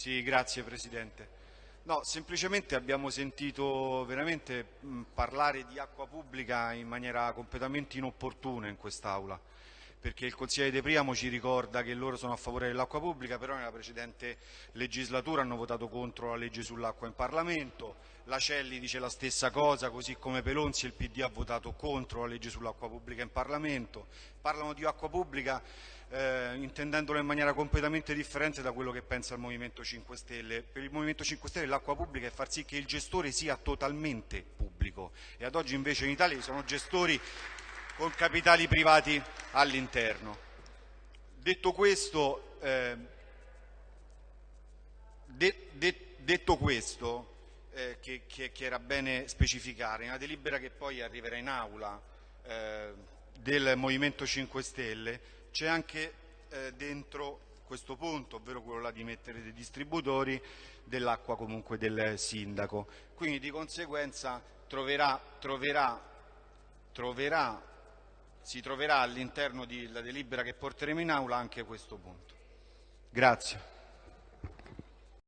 Sì, grazie Presidente. No, semplicemente abbiamo sentito veramente parlare di acqua pubblica in maniera completamente inopportuna in quest'Aula perché il consigliere De Priamo ci ricorda che loro sono a favore dell'acqua pubblica, però nella precedente legislatura hanno votato contro la legge sull'acqua in Parlamento, la Celli dice la stessa cosa, così come Pelonzi il PD ha votato contro la legge sull'acqua pubblica in Parlamento, parlano di acqua pubblica eh, intendendola in maniera completamente differente da quello che pensa il Movimento 5 Stelle. Per il Movimento 5 Stelle l'acqua pubblica è far sì che il gestore sia totalmente pubblico. E ad oggi invece in Italia ci sono gestori con capitali privati all'interno. Detto questo, eh, de, de, detto questo eh, che, che, che, era bene specificare, nella delibera che poi arriverà in aula eh, del Movimento 5 Stelle c'è anche eh, dentro questo punto, ovvero quello là di mettere dei distributori dell'acqua comunque del sindaco. Quindi di conseguenza troverà, troverà, troverà si troverà all'interno della delibera che porteremo in aula anche questo punto. Grazie.